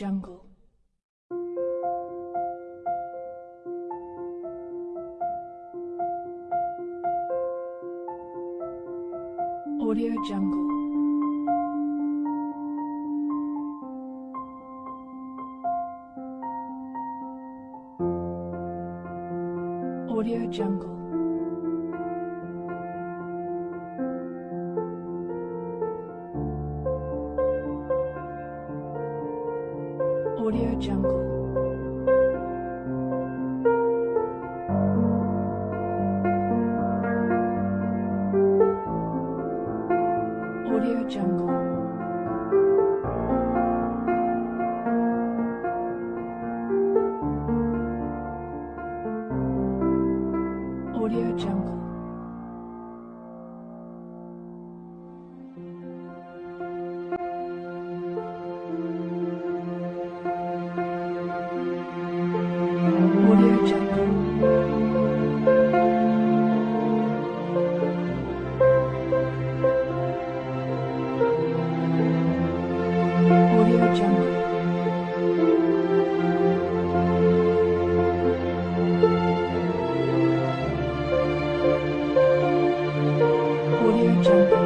Jungle. 一阵。